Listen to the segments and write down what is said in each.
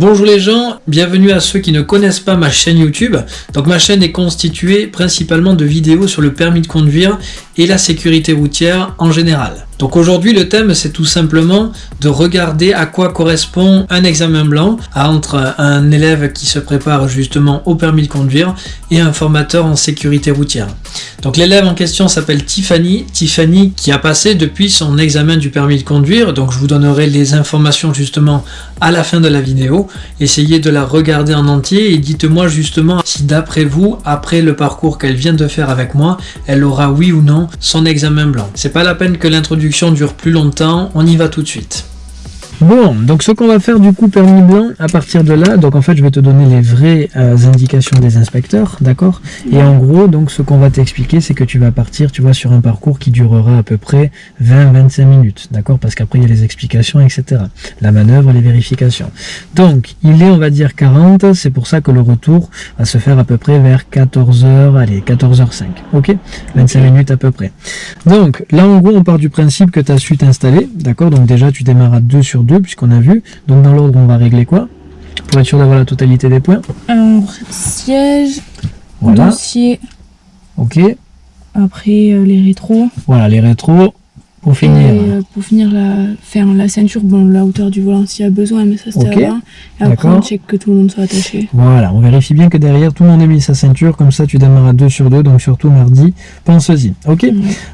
Bonjour les gens, bienvenue à ceux qui ne connaissent pas ma chaîne YouTube. Donc ma chaîne est constituée principalement de vidéos sur le permis de conduire et la sécurité routière en général. Donc aujourd'hui le thème c'est tout simplement de regarder à quoi correspond un examen blanc entre un élève qui se prépare justement au permis de conduire et un formateur en sécurité routière. Donc l'élève en question s'appelle Tiffany, Tiffany qui a passé depuis son examen du permis de conduire, donc je vous donnerai les informations justement à la fin de la vidéo. Essayez de la regarder en entier et dites-moi justement si d'après vous, après le parcours qu'elle vient de faire avec moi, elle aura oui ou non son examen blanc. C'est pas la peine que l'introduction dure plus longtemps, on y va tout de suite. Bon, donc ce qu'on va faire du coup permis blanc, à partir de là, donc en fait je vais te donner les vraies euh, indications des inspecteurs, d'accord? Et en gros, donc ce qu'on va t'expliquer, c'est que tu vas partir, tu vois, sur un parcours qui durera à peu près 20-25 minutes, d'accord? Parce qu'après il y a les explications, etc. La manœuvre, les vérifications. Donc, il est, on va dire, 40, c'est pour ça que le retour va se faire à peu près vers 14h, allez, 14h05, ok? 25 minutes à peu près. Donc, là en gros, on part du principe que tu as su t'installer, d'accord? Donc déjà, tu démarres à 2 sur puisqu'on a vu. Donc dans l'ordre, on va régler quoi Pour être sûr d'avoir la totalité des points? Un siège, dossier. Ok. Après euh, les rétros. Voilà, les rétros. Pour finir. Euh, pour finir la, faire la ceinture, bon, la hauteur du volant s'il y a besoin, mais ça c'était avant. Et après on check que tout le monde soit attaché. Voilà, on vérifie bien que derrière tout le monde ait mis sa ceinture, comme ça tu démarres à 2 sur 2, donc surtout mardi, pense-y. Ok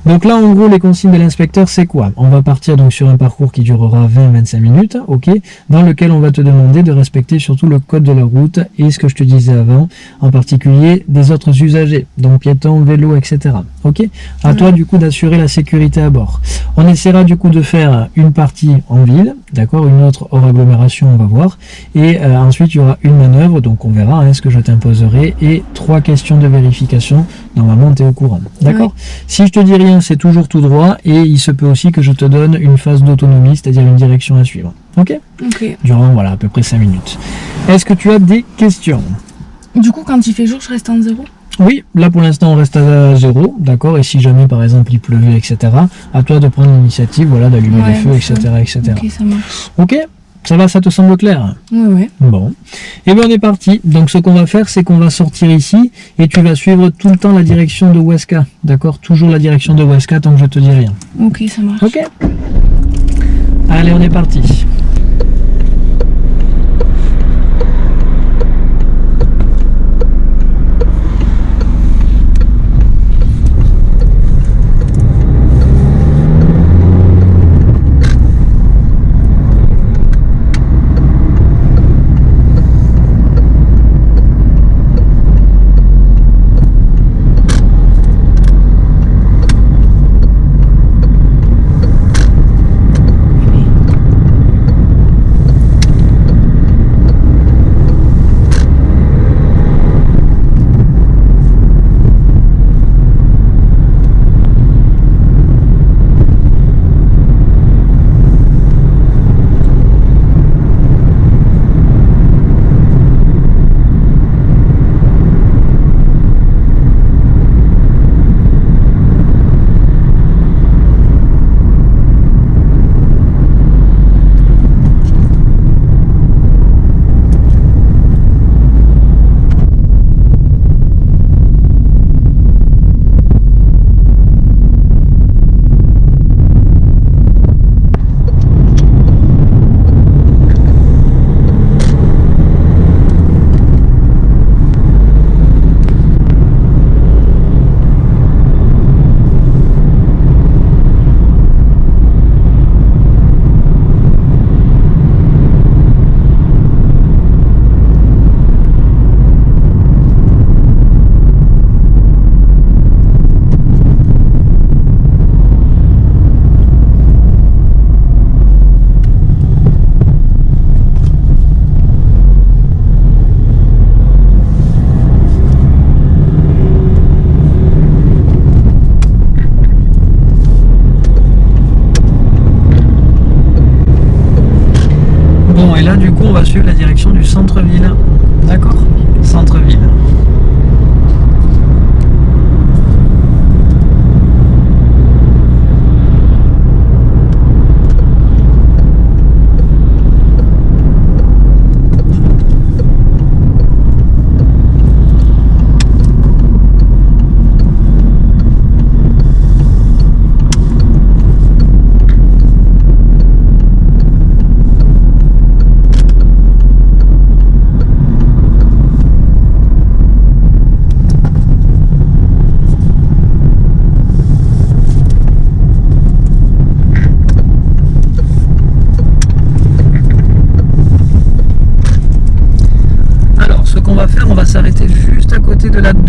Donc là en gros les consignes de l'inspecteur c'est quoi? On va partir donc sur un parcours qui durera 20-25 minutes, ok? Dans lequel on va te demander de respecter surtout le code de la route et ce que je te disais avant, en particulier des autres usagers, donc piétons, vélos, etc. Ok? À toi du coup d'assurer la sécurité à bord. On essaiera du coup de faire une partie en ville, d'accord, une autre hors agglomération, on va voir, et euh, ensuite il y aura une manœuvre, donc on verra hein, ce que je t'imposerai, et trois questions de vérification, normalement tu es au courant, d'accord Si je te dis rien, c'est toujours tout droit, et il se peut aussi que je te donne une phase d'autonomie, c'est-à-dire une direction à suivre, ok Ok. Durant, voilà, à peu près 5 minutes. Est-ce que tu as des questions? Du coup, quand il fait jour, je reste en zéro? Oui, là pour l'instant on reste à zéro, d'accord, et si jamais par exemple il pleuvait, etc., à toi de prendre l'initiative, voilà, d'allumer les feux, etc., etc. Ok, ça marche. Ok ça va, ça te semble clair? Oui, oui. Bon. Et eh bien on est parti. Donc ce qu'on va faire, c'est qu'on va sortir ici et tu vas suivre tout le temps la direction de Weska. D'accord? Toujours la direction de Weska tant que je te dis rien. Ok, ça marche. Ok? Allez, on est parti.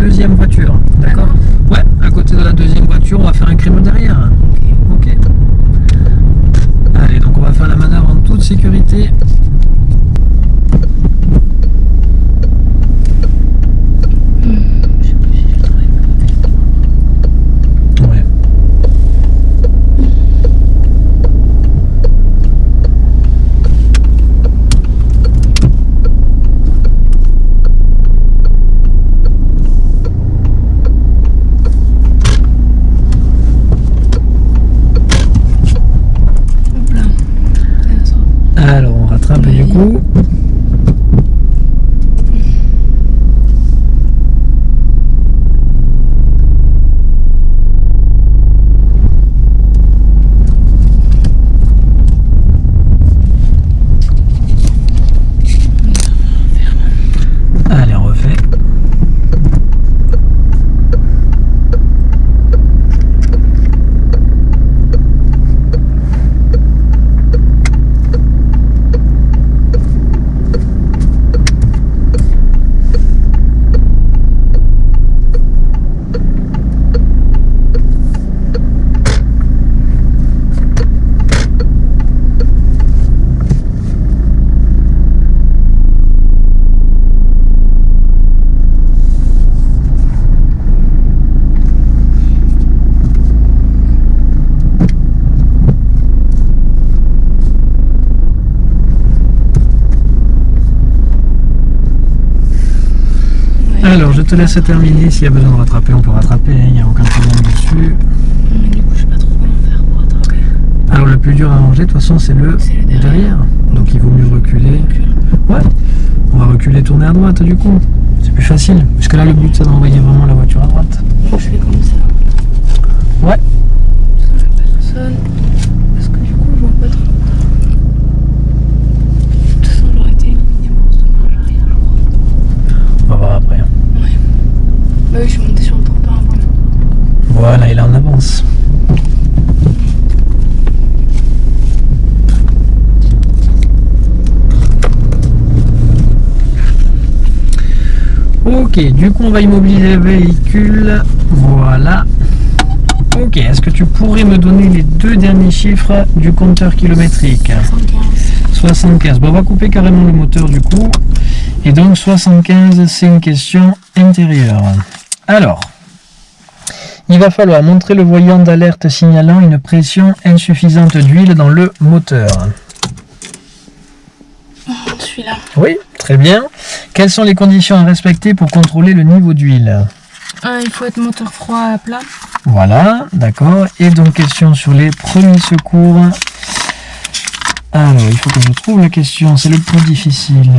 Deuxième voiture. D'accord Ouais, à côté de la deuxième voiture, on va faire un créneau derrière. Ok. Allez, donc on va faire la manœuvre en toute sécurité. Alors, je te laisse terminer. S'il y a besoin de rattraper, on peut rattraper. Il n'y a aucun problème dessus. Mais du coup, je sais pas trop comment faire pour rattraper. Alors, le plus dur à ranger, de toute façon, c'est le, derrière. Donc, il vaut mieux reculer. Ouais. On va reculer, tourner à droite, du coup. C'est plus facile. Parce que là, le but, c'est d'envoyer vraiment la voiture à droite. je fais comme ça. Ouais. Personne. Parce que du coup, je vois pas trop. Bah je suis sur le avant. Voilà, il est en avance. Ok, du coup on va immobiliser le véhicule. Voilà. Ok, est-ce que tu pourrais me donner les deux derniers chiffres du compteur kilométrique? 75. 75. Bon, on va couper carrément le moteur du coup. Et donc 75, c'est une question intérieure. Alors, il va falloir montrer le voyant d'alerte signalant une pression insuffisante d'huile dans le moteur. Celui-là. Oui, très bien. Quelles sont les conditions à respecter pour contrôler le niveau d'huile Il faut être moteur froid à plat. Voilà, d'accord. Et donc, question sur les premiers secours. Alors, il faut que je trouve la question, c'est le plus difficile.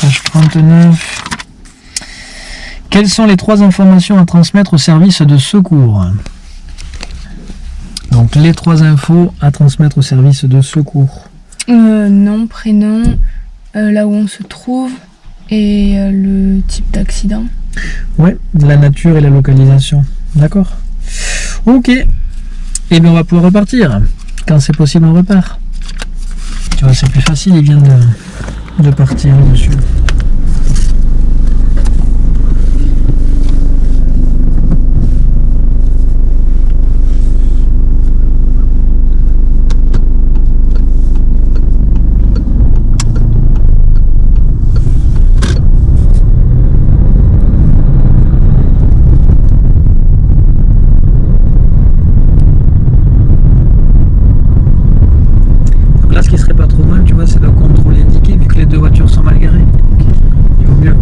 Page 39. Quelles sont les trois informations à transmettre au service de secours Donc les trois infos à transmettre au service de secours. Euh, nom, prénom, euh, là où on se trouve et euh, le type d'accident. Ouais, la nature et la localisation. D'accord? Ok. Et eh bien on va pouvoir repartir. Quand c'est possible on repart. Tu vois c'est plus facile, il vient de, de partir dessus. c'est de contrôler indiqué vu que les deux voitures sont mal garées. Il vaut mieux.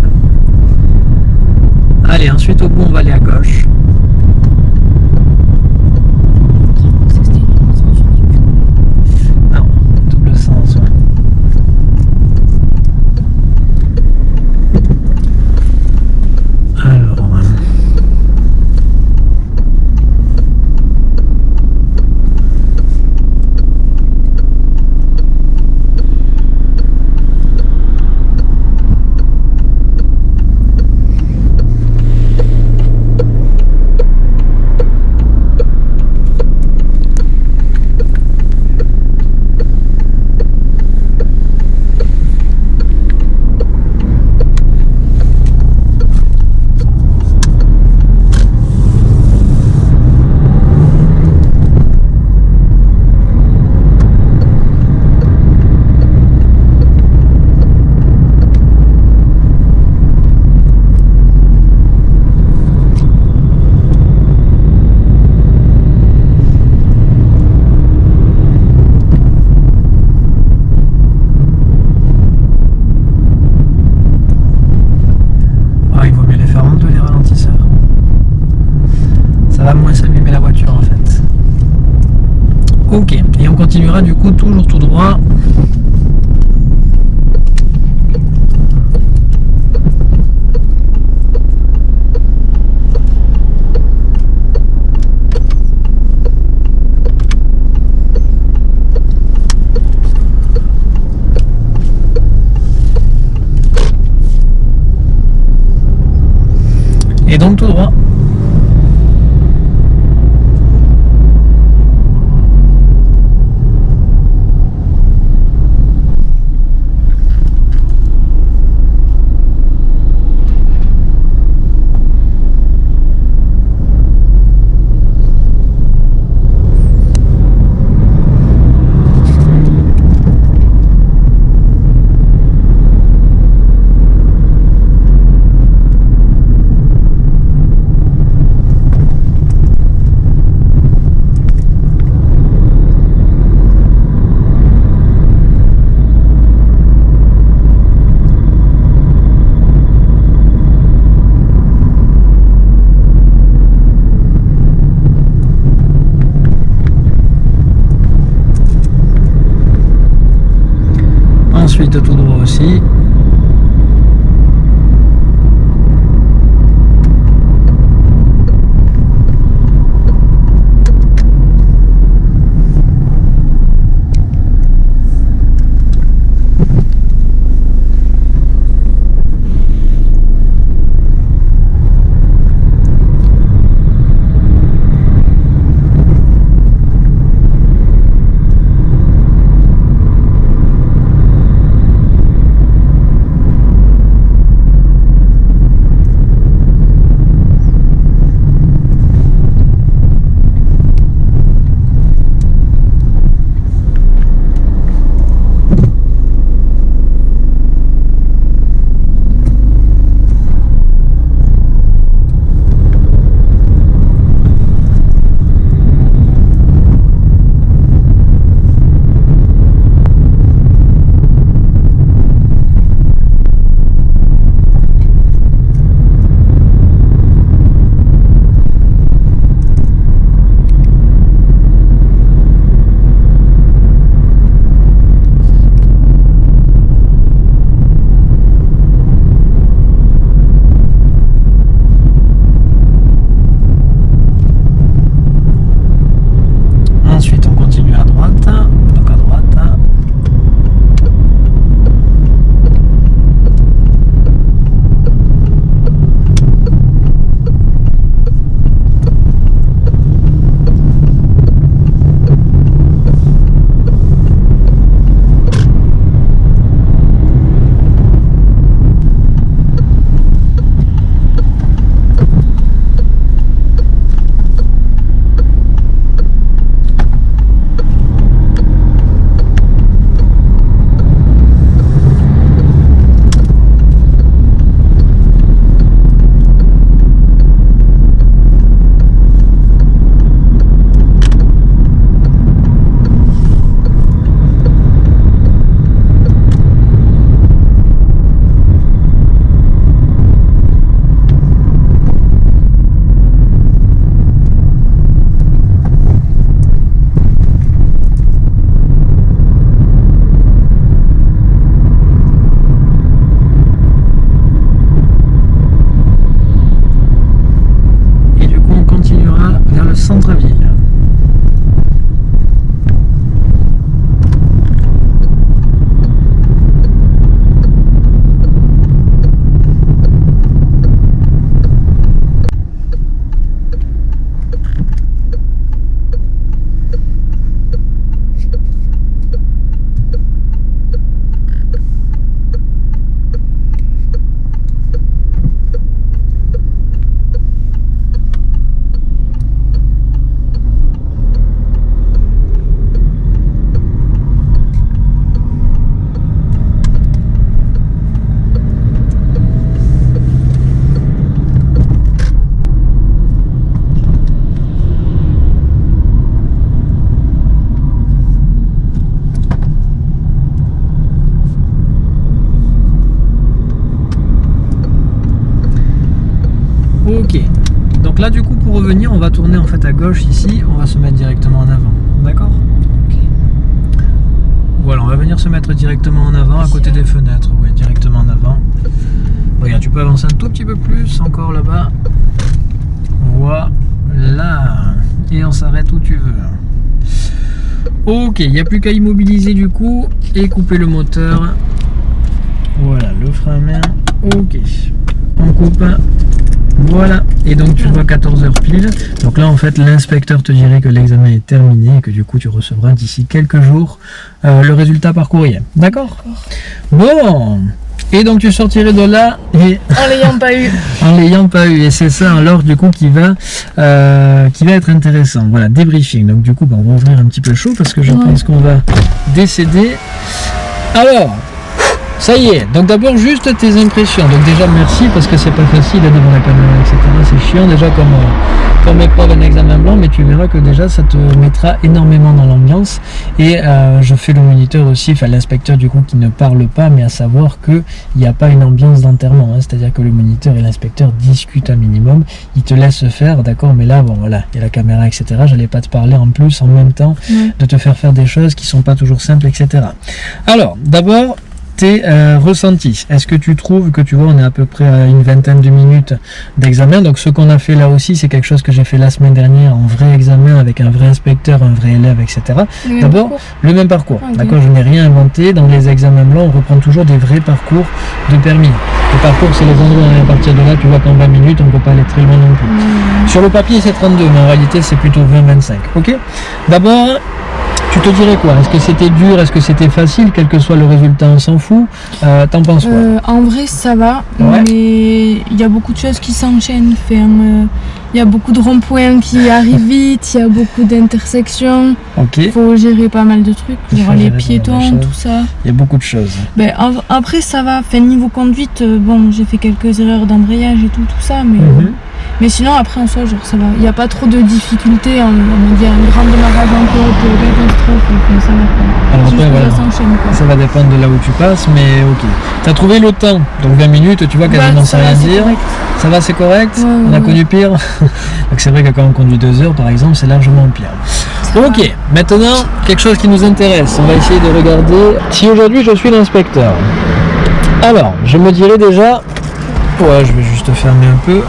Allez, ensuite au bout, on va aller à gauche. Revenir on va tourner en fait à gauche ici, on va se mettre directement en avant. D'accord Voilà, on va venir se mettre directement en avant, à côté des fenêtres. Oui, directement en avant. Regarde, tu peux avancer un tout petit peu plus, encore là-bas. Voilà. Et on s'arrête où tu veux. Ok, il n'y a plus qu'à immobiliser du coup et couper le moteur. Voilà, le frein à main. Ok. On coupe. Voilà, et donc tu vois 14h pile. Donc là en fait l'inspecteur te dirait que l'examen est terminé et que du coup tu recevras d'ici quelques jours euh, le résultat par courrier. D'accord? Bon et donc tu sortirais de là et en l'ayant pas eu. en l'ayant pas eu et c'est ça alors du coup qui va euh, qui va être intéressant. Voilà débriefing. Donc du coup on va ouvrir un petit peu chaud parce que je pense qu'on va décéder. Alors ça y est, donc d'abord juste tes impressions. Donc déjà merci parce que c'est pas facile devant la caméra, etc. C'est chiant déjà comme, euh, comme épreuve un examen blanc, mais tu verras que déjà ça te mettra énormément dans l'ambiance. Et euh, je fais le moniteur aussi, enfin l'inspecteur du coup qui ne parle pas, mais à savoir qu'il n'y a pas une ambiance d'enterrement. Hein. C'est-à-dire que le moniteur et l'inspecteur discutent un minimum, ils te laissent faire, d'accord, mais là bon voilà, il y a la caméra, etc. J'allais pas te parler en plus en même temps de te faire faire des choses qui sont pas toujours simples, etc. Alors d'abord euh, ressenti? Est-ce que tu trouves que tu vois, on est à peu près à une vingtaine de minutes d'examen? Donc ce qu'on a fait là aussi, c'est quelque chose que j'ai fait la semaine dernière en vrai examen avec un vrai inspecteur, un vrai élève, etc. D'abord, le même parcours. D'accord, je n'ai rien inventé. Dans les examens blancs, on reprend toujours des vrais parcours de permis. Le parcours, c'est les endroits, à partir de là, tu vois qu'en 20 minutes, on ne peut pas aller très loin non plus. Sur le papier, c'est 32, mais en réalité, c'est plutôt 20-25. Ok? D'abord, tu te dirais quoi? Est-ce que c'était dur? Est-ce que c'était facile? Quel que soit le résultat, on s'en fout. Euh, t'en penses quoi? Euh, En vrai, ça va. Mais il y a beaucoup de choses qui s'enchaînent. Euh, il y a beaucoup de ronds-points qui arrivent vite. Il y a beaucoup d'intersections. Il faut gérer pas mal de trucs. Genre les piétons, tout ça. Il y a beaucoup de choses. Ben, après, ça va. Fait, niveau conduite, bon, j'ai fait quelques erreurs d'embrayage et tout, tout ça. Mais. Mhm. Mais sinon, après, en soi, genre, ça va. Il n'y a pas trop de difficultés. On, on dit un grand démarrage en côte, catastrophe, ça va Alors après, voilà. Ça, ça va dépendre de là où tu passes, mais ok. Tu as trouvé le temps, donc 20 minutes, tu vois, quasiment sans rien dire. Ça va, c'est correct On a connu pire Donc c'est vrai que quand on conduit 2 heures, par exemple, c'est largement pire. Ok, maintenant, quelque chose qui nous intéresse. On va essayer de regarder. Si aujourd'hui je suis l'inspecteur, alors, je me dirais déjà... Ouais, je vais juste fermer un peu.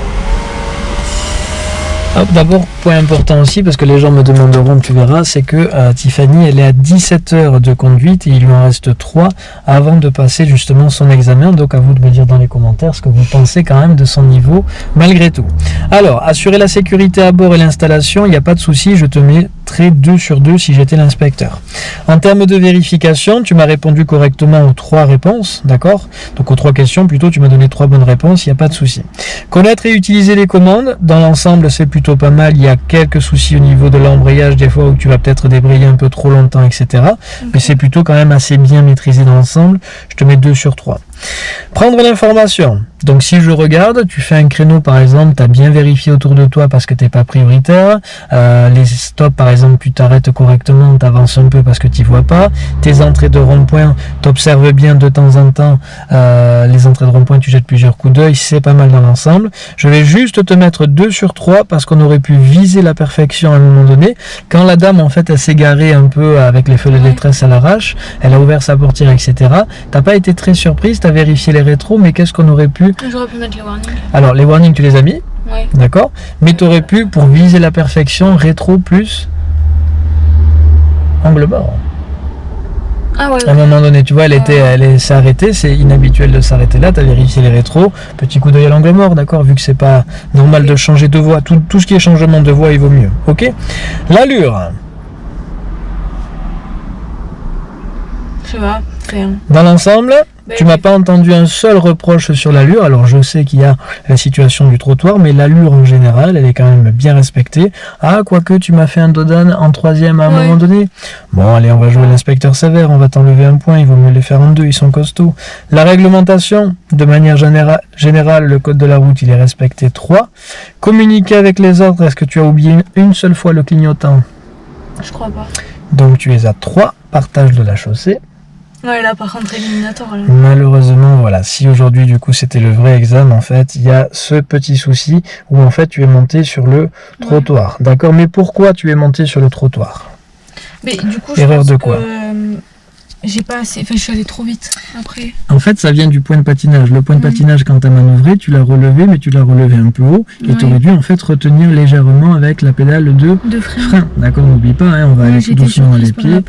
D'abord, point important aussi, parce que les gens me demanderont, tu verras, c'est que euh, Tiffany, elle est à 17 heures de conduite et il lui en reste 3 avant de passer justement son examen. Donc à vous de me dire dans les commentaires ce que vous pensez quand même de son niveau, malgré tout. Alors, assurer la sécurité à bord et l'installation, il n'y a pas de souci, je te mets très 2 sur 2 si j'étais l'inspecteur. En termes de vérification, tu m'as répondu correctement aux trois réponses, d'accord? Donc aux trois questions, plutôt, tu m'as donné trois bonnes réponses, il n'y a pas de souci. Connaître et utiliser les commandes, dans l'ensemble, c'est plutôt pas mal. Il y a quelques soucis au niveau de l'embrayage, des fois où tu vas peut-être débrayer un peu trop longtemps, etc. Mais c'est plutôt quand même assez bien maîtrisé dans l'ensemble. Je te mets 2 sur 3. Prendre l'information. Donc si je regarde, tu fais un créneau par exemple, tu as bien vérifié autour de toi parce que tu n'es pas prioritaire. Euh, les stops par exemple, tu t'arrêtes correctement, tu avances un peu parce que tu vois pas. Tes entrées de rond-point, tu observes bien de temps en temps euh, les entrées de rond-point, tu jettes plusieurs coups d'œil, c'est pas mal dans l'ensemble. Je vais juste te mettre 2 sur 3 parce qu'on aurait pu viser la perfection à un moment donné. Quand la dame en fait elle s'est garée un peu avec les feux de détresse à l'arrache, elle a ouvert sa portière, etc. T'as pas été très surprise, vérifié les rétros, mais qu'est-ce qu'on aurait pu J'aurais pu mettre les warnings. Alors, les warnings, tu les as mis Oui. D'accord Mais tu aurais pu, pour viser la perfection, rétro plus angle mort. Ah ouais, À un moment donné, tu vois, elle était, elle s'est arrêtée, c'est inhabituel de s'arrêter là, tu as vérifié les rétros, petit coup d'œil à l'angle mort, d'accord, vu que c'est pas normal de changer de voie, tout, tout, ce qui est changement de voie, il vaut mieux, ok L'allure. Ça va, rien. Dans l'ensemble, tu m'as pas entendu un seul reproche sur l'allure. Alors je sais qu'il y a la situation du trottoir, mais l'allure en général, elle est quand même bien respectée. Ah, quoique tu m'as fait un dodan en troisième à un moment donné. Bon, allez, on va jouer l'inspecteur sévère, on va t'enlever un point, il vaut mieux les faire en deux, ils sont costauds. La réglementation, de manière générale, le code de la route, il est respecté 3. Communiquer avec les autres, est-ce que tu as oublié une seule fois le clignotant? Je crois pas. Donc tu es à 3, partage de la chaussée. Ouais, là par contre éliminatoire. Malheureusement, voilà, si aujourd'hui du coup c'était le vrai examen, en fait, il y a ce petit souci où en fait tu es monté sur le trottoir. D'accord, mais pourquoi tu es monté sur le trottoir? Mais du coup, Erreur de quoi? J'ai pas assez. Enfin, je suis allée trop vite après. En fait, ça vient du point de patinage. Le point de patinage, quand tu as manœuvré, tu l'as relevé, mais tu l'as relevé un peu haut. Et tu aurais dû en fait retenir légèrement avec la pédale de, de frein. D'accord, n'oublie pas, hein, on va aller tout doucement les pieds.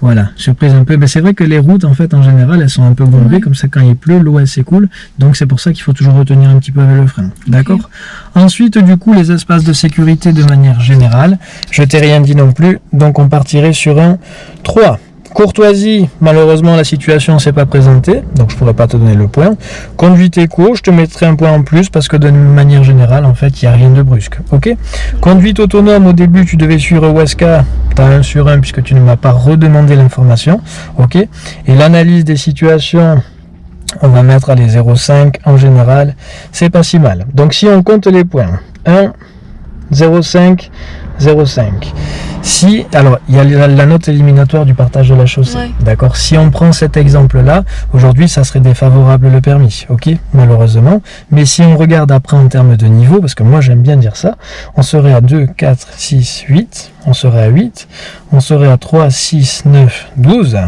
Voilà, surprise un peu. Mais c'est vrai que les routes, en fait, en général, elles sont un peu bombées. Comme ça, quand il pleut, l'eau, elle s'écoule. Donc, c'est pour ça qu'il faut toujours retenir un petit peu avec le frein. D'accord? Ensuite, du coup, les espaces de sécurité de manière générale. Je t'ai rien dit non plus. Donc, on partirait sur un 3. Courtoisie, malheureusement la situation ne s'est pas présentée, donc je pourrais pas te donner le point. Conduite éco, je te mettrai un point en plus parce que de manière générale, en fait, il n'y a rien de brusque. Conduite autonome, au début, tu devais suivre Weska, tu as un sur un puisque tu ne m'as pas redemandé l'information. Et l'analyse des situations, on va mettre à les 0,5 en général, c'est pas si mal. Donc si on compte les points, 1, 0,5, 0,5. Si, alors, il y a la, note éliminatoire du partage de la chaussée. D'accord Si on prend cet exemple-là, aujourd'hui, ça serait défavorable le permis. Ok Malheureusement. Mais si on regarde après en termes de niveau, parce que moi, j'aime bien dire ça, on serait à 2, 4, 6, 8. On serait à 8. On serait à 3, 6, 9, 12.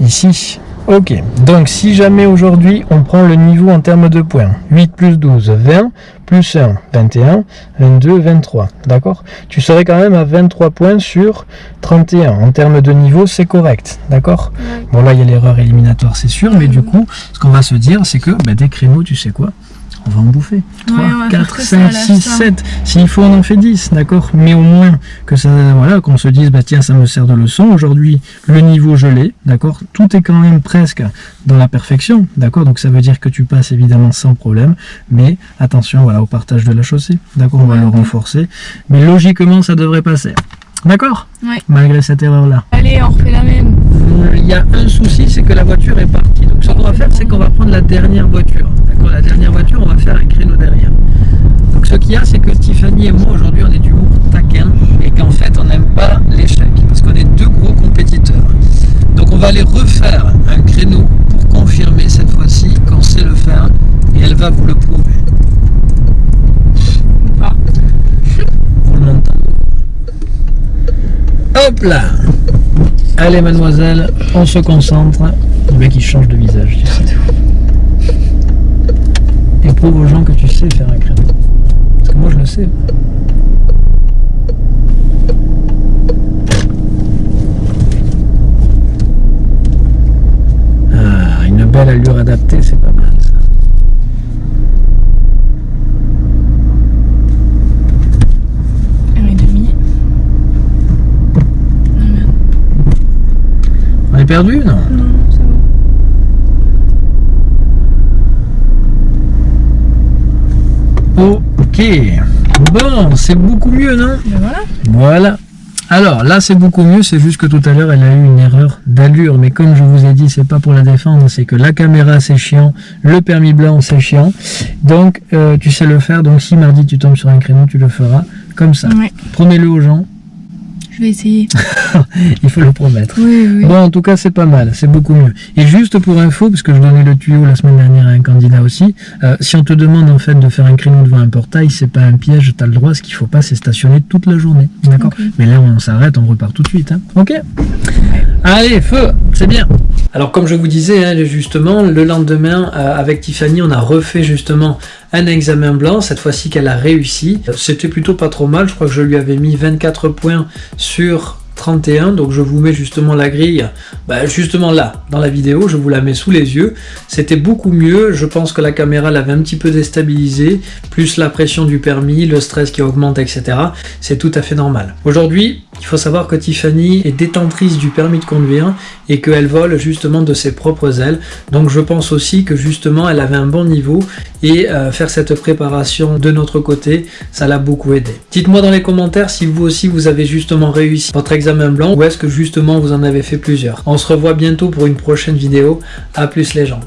Ici, Ok, donc si jamais aujourd'hui on prend le niveau en termes de points, 8 plus 12, 20, plus 1, 21, 22, 23, d'accord? Tu serais quand même à 23 points sur 31. En termes de niveau, c'est correct, d'accord? Bon là, il y a l'erreur éliminatoire, c'est sûr, mais du coup, ce qu'on va se dire, c'est que bah, des créneaux, tu sais quoi? On va en bouffer. 3, 4, 5, 6, 7. S'il faut, on en fait 10, d'accord Mais au moins que ça, voilà, qu'on se dise, bah tiens, ça me sert de leçon. Aujourd'hui, le niveau, je l'ai, d'accord Tout est quand même presque dans la perfection, d'accord Donc ça veut dire que tu passes évidemment sans problème, mais attention, voilà, au partage de la chaussée, d'accord On va le renforcer, mais logiquement, ça devrait passer. D'accord Oui. Malgré cette erreur-là. Allez, on refait la même. Il y a un souci, c'est que la voiture est partie. Ce qu'on va faire, c'est qu'on va prendre la dernière voiture. D'accord La dernière voiture, on va faire un créneau derrière. Donc ce qu'il y a, c'est que Tiffany et moi, aujourd'hui, on est du d'humour taquin et qu'en fait, on n'aime pas l'échec parce qu'on est deux gros compétiteurs. Donc on va aller refaire un créneau pour confirmer cette fois-ci qu'on sait le faire et elle va vous le prouver. Hop là Allez mademoiselle, on se concentre. Le mec il change de visage, tu sais. Et prouve aux gens que tu sais faire un créneau. Parce que moi je le sais. Ah, une belle allure adaptée, c'est pas mal. perdu Non? Non, ça va. Ok. Bon, c'est beaucoup mieux, non ben voilà. Voilà. Alors là c'est beaucoup mieux, c'est juste que tout à l'heure elle a eu une erreur d'allure, mais comme je vous ai dit, c'est pas pour la défendre, c'est que la caméra c'est chiant, le permis blanc c'est chiant, donc euh, tu sais le faire, donc si mardi tu tombes sur un créneau, tu le feras comme ça. Promets-le aux gens, je vais essayer. Il faut le promettre. Oui, oui. Bon, en tout cas, c'est pas mal, c'est beaucoup mieux. Et juste pour info, parce que je donnais le tuyau la semaine dernière à un candidat aussi, euh, si on te demande en fait de faire un créneau devant un portail, c'est pas un piège, tu as le droit, ce qu'il faut pas, c'est stationner toute la journée. D'accord Mais là, on s'arrête, on repart tout de suite. Hein. Ok Allez, feu, c'est bien. Alors comme je vous disais, hein, justement, le lendemain, euh, avec Tiffany, on a refait justement un examen blanc, cette fois-ci qu'elle a réussi. C'était plutôt pas trop mal, je crois que je lui avais mis 24 points sur 31 donc je vous mets justement la grille bah, justement là dans la vidéo je vous la mets sous les yeux c'était beaucoup mieux je pense que la caméra l'avait un petit peu déstabilisé plus la pression du permis le stress qui augmente etc c'est tout à fait normal aujourd'hui il faut savoir que Tiffany est détentrice du permis de conduire et qu'elle vole justement de ses propres ailes. Donc je pense aussi que justement elle avait un bon niveau et euh, faire cette préparation de notre côté, ça l'a beaucoup aidé. Dites-moi dans les commentaires si vous aussi vous avez justement réussi votre examen blanc ou est-ce que justement vous en avez fait plusieurs? On se revoit bientôt pour une prochaine vidéo. A plus les gens.